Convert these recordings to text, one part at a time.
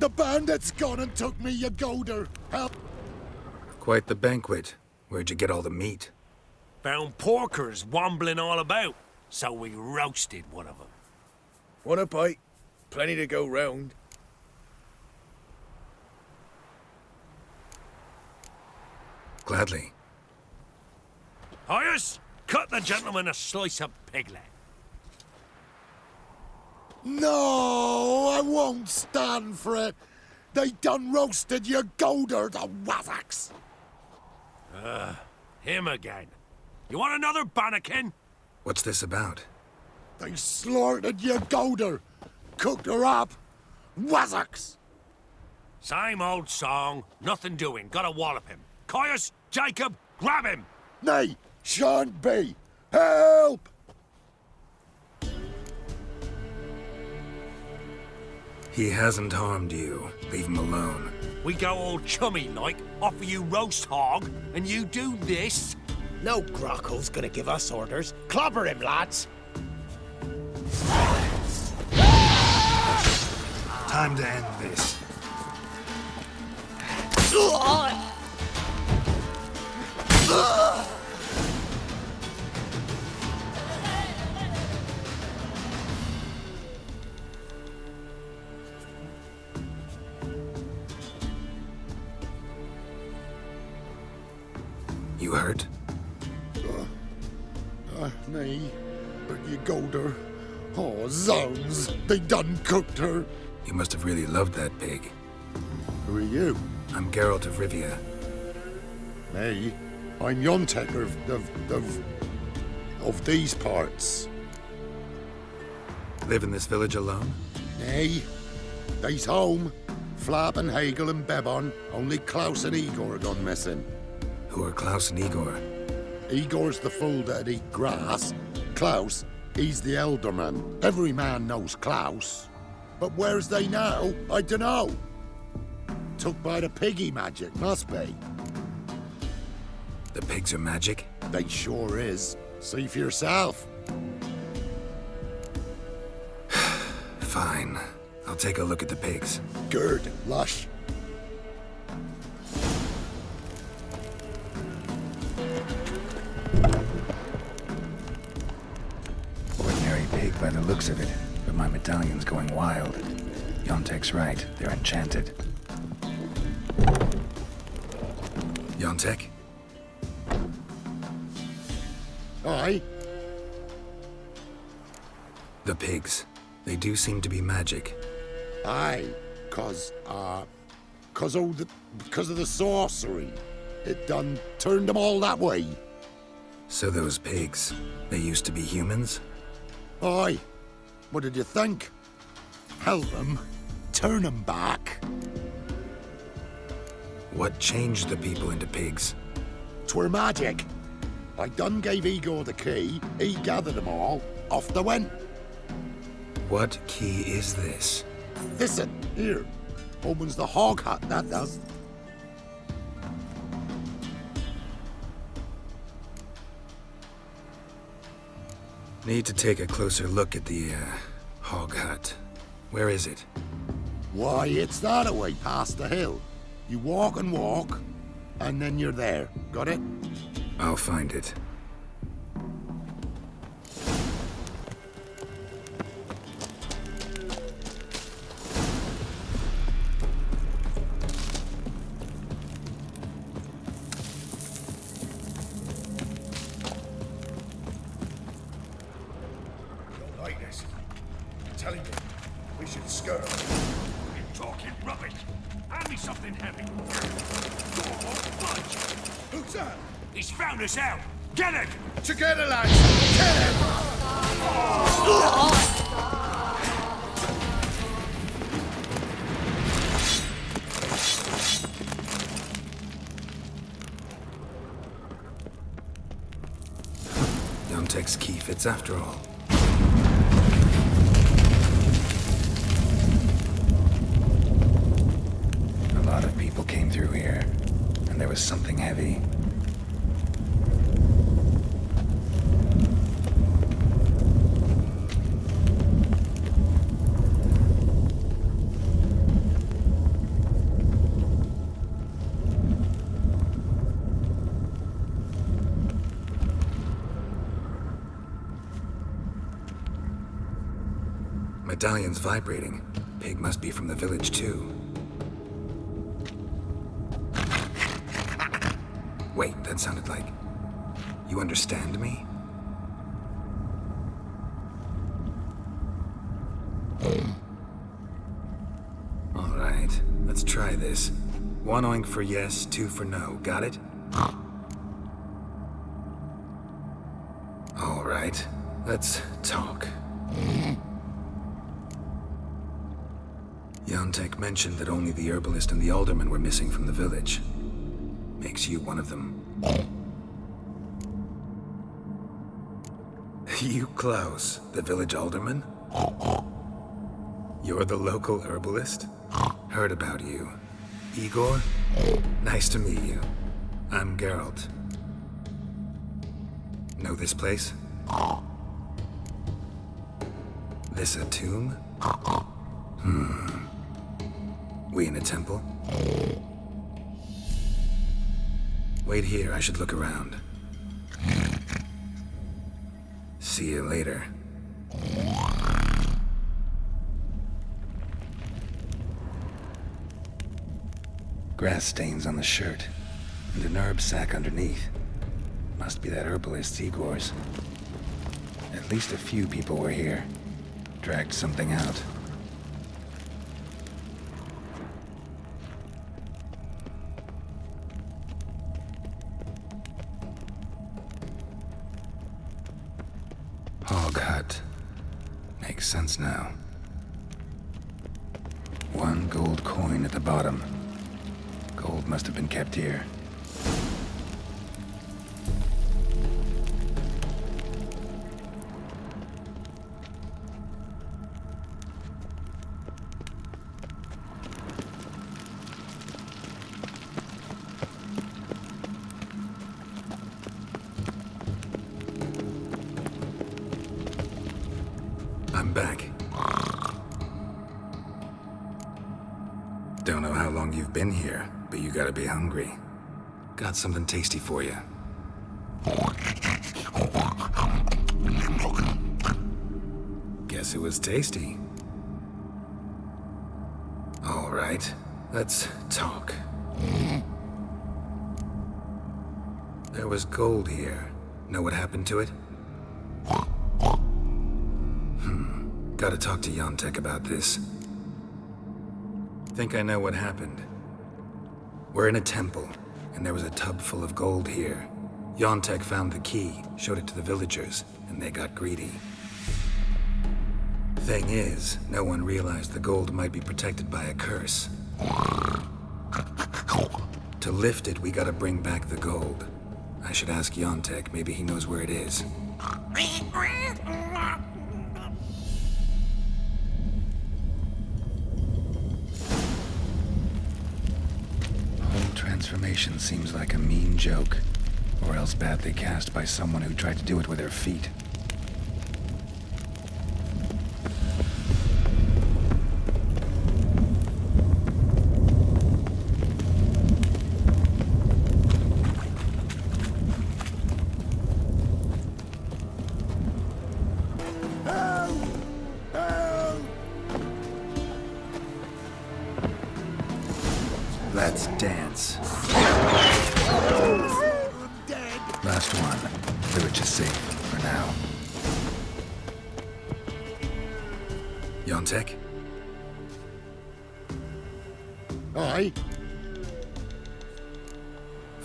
The bandits gone and took me, you golder. Help. Quite the banquet. Where'd you get all the meat? Found porkers wambling all about, so we roasted one of them. Want a bite? Plenty to go round. Gladly. Hyas, cut the gentleman a slice of piglet. No, I won't stand for it. They done roasted your golder, the wazzocks. Uh, him again. You want another bannikin? What's this about? They slaughtered your golder. Cooked her up. Wazzocks. Same old song. Nothing doing. Gotta wallop him. Caius, Jacob, grab him! Nay, shan't be. Help! He hasn't harmed you. Leave him alone. We go all chummy like, offer you roast hog, and you do this? No Grockle's gonna give us orders. Clobber him, lads! Time to end this. You hurt? Uh, nay, but you golder. Oh, zounds. They done cooked her. You must have really loved that pig. Who are you? I'm Geralt of Rivia. Me? I'm Yontek of, of, of, of these parts. Live in this village alone? Nay, they's home. Flab and Hagel and Bebon, only Klaus and Igor are gone missing. Who are Klaus and Igor? Igor's the fool that eat grass. Klaus, he's the elderman. Every man knows Klaus. But where's they now? I dunno. Took by the piggy magic, must be. The pigs are magic? They sure is. See for yourself. Fine. I'll take a look at the pigs. Good, lush. Ordinary pig by the looks of it, but my medallion's going wild. Yontek's right. They're enchanted. Yontek? Aye. The pigs. They do seem to be magic. Aye. Cause, uh, cause of the, because of the sorcery. It done turned them all that way. So those pigs, they used to be humans? Aye. What did you think? Help them, turn them back. What changed the people into pigs? Twere magic. I done gave Igor the key, he gathered them all, off they went. What key is this? Listen, here. Opens the hog hut, that does. Need to take a closer look at the, uh, hog hut. Where is it? Why, it's that way, past the hill. You walk and walk, and then you're there. Got it? I'll find it. This. I'm telling you, we should skirt. You're talking rubbish. Hand me something heavy. Door won't budge. Who's that? He's found us out. Get it! Together, lads! Kill him! Yontek's key fits after all. lot of people came through here, and there was something heavy. Medallion's vibrating. Pig must be from the village, too. Wait, that sounded like... You understand me? All right, let's try this. One oink for yes, two for no. Got it? All right, let's talk. Yontek mentioned that only the herbalist and the alderman were missing from the village. Makes you one of them. You, Klaus, the village alderman? You're the local herbalist? Heard about you. Igor? Nice to meet you. I'm Geralt. Know this place? This a tomb? Hmm. We in a temple? Wait here, I should look around. See you later. Grass stains on the shirt, and an herb sack underneath. Must be that herbalist Igor's. At least a few people were here. Dragged something out. Makes sense now. One gold coin at the bottom. Gold must have been kept here. Back. Don't know how long you've been here, but you gotta be hungry. Got something tasty for you. Guess it was tasty. All right, let's talk. There was gold here. Know what happened to it? Gotta talk to Yontek about this. Think I know what happened. We're in a temple, and there was a tub full of gold here. Yontek found the key, showed it to the villagers, and they got greedy. Thing is, no one realized the gold might be protected by a curse. To lift it, we gotta bring back the gold. I should ask Yontek, maybe he knows where it is. transformation seems like a mean joke. Or else badly cast by someone who tried to do it with their feet.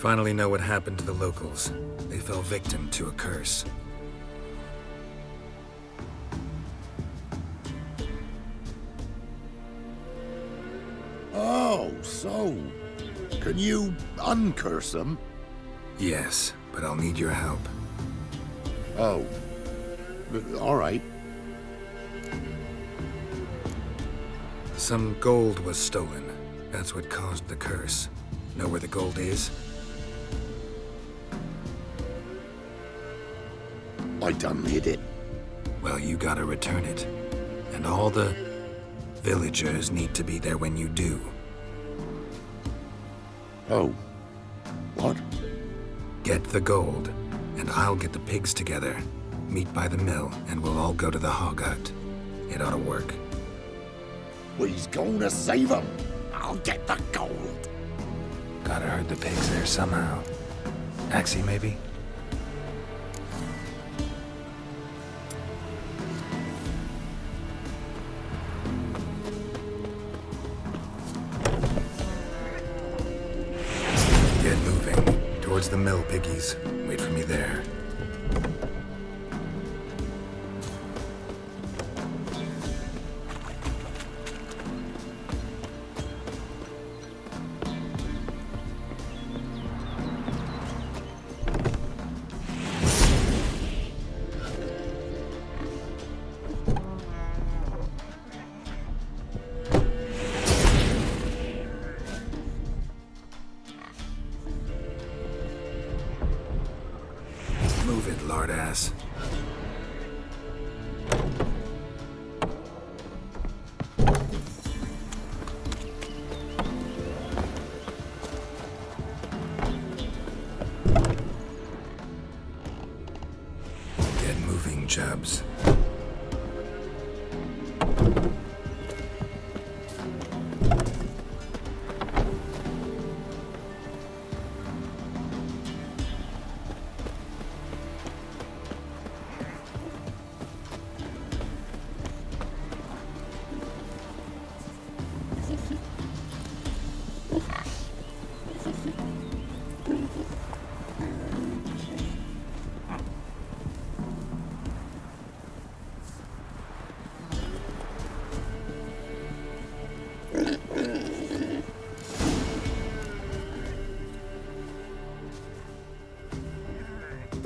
Finally know what happened to the locals. They fell victim to a curse. Oh, so. Can you uncurse them? Yes, but I'll need your help. Oh. All right. Some gold was stolen. That's what caused the curse. Know where the gold is? I done hid it. Well, you gotta return it. And all the villagers need to be there when you do. Oh. What? Get the gold, and I'll get the pigs together. Meet by the mill, and we'll all go to the hog hut. It ought to work. We's gonna save save 'em. I'll get the gold. Gotta herd the pigs there somehow. Axii, maybe? The mill, piggies. Wait for me there. Moving,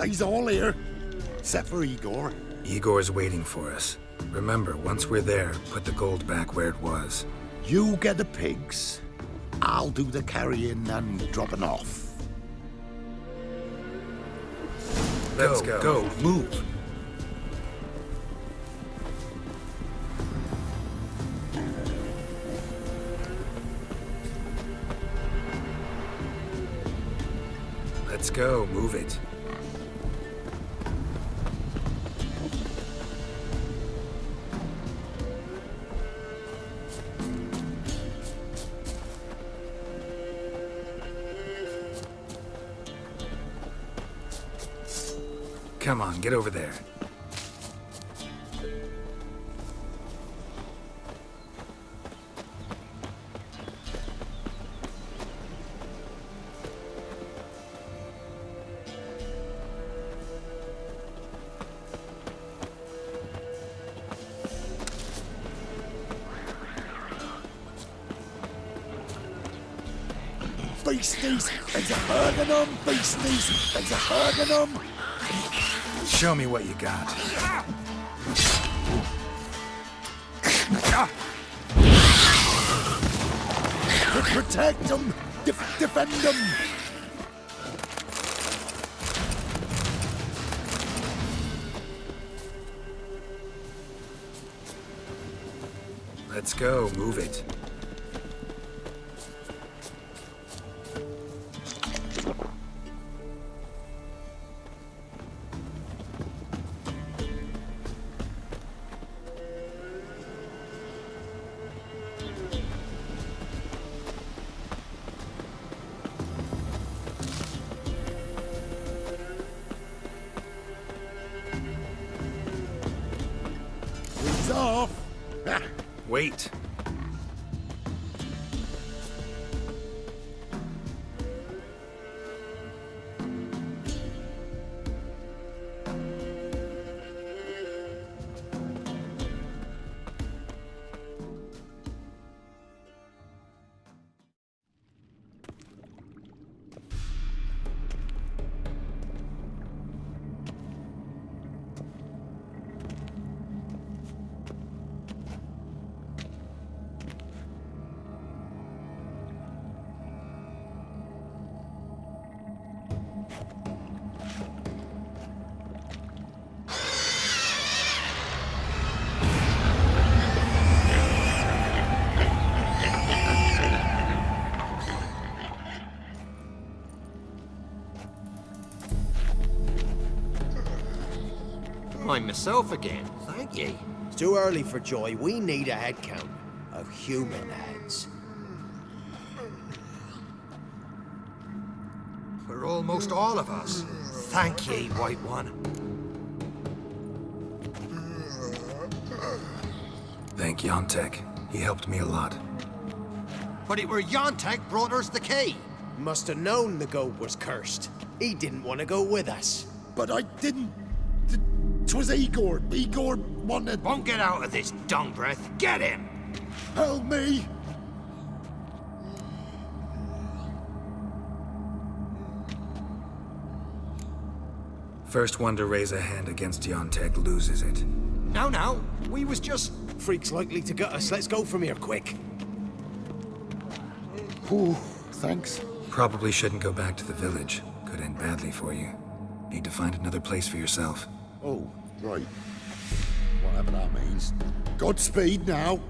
Jubs. They's all here. Except for Igor. Igor's waiting for us. Remember, once we're there, put the gold back where it was. You get the pigs. I'll do the carrying and dropping off. Let's go, go. go, move. Let's go. Move it. Come on, get over there. Beasties! There's a of them! Beasties! There's a of them! Show me what you got. Protect them! Def defend them! Let's go. Move it. Wait. I'm myself again. Thank ye. It's too early for joy. We need a head count. A human heads. We're almost all of us. Thank ye, White One. Thank Yontek. He helped me a lot. But it were Yontek brought us the key. Must have known the goat was cursed. He didn't want to go with us. But I didn't... Th- Twas Igor. Igor wanted... Won't get out of this dung breath. Get him! Help me! First one to raise a hand against Yontek loses it. No, no. We was just... Freak's likely to gut us. Let's go from here, quick. Ooh, thanks. Probably shouldn't go back to the village. Could end badly for you. Need to find another place for yourself. Oh, right. Whatever that means. Godspeed now.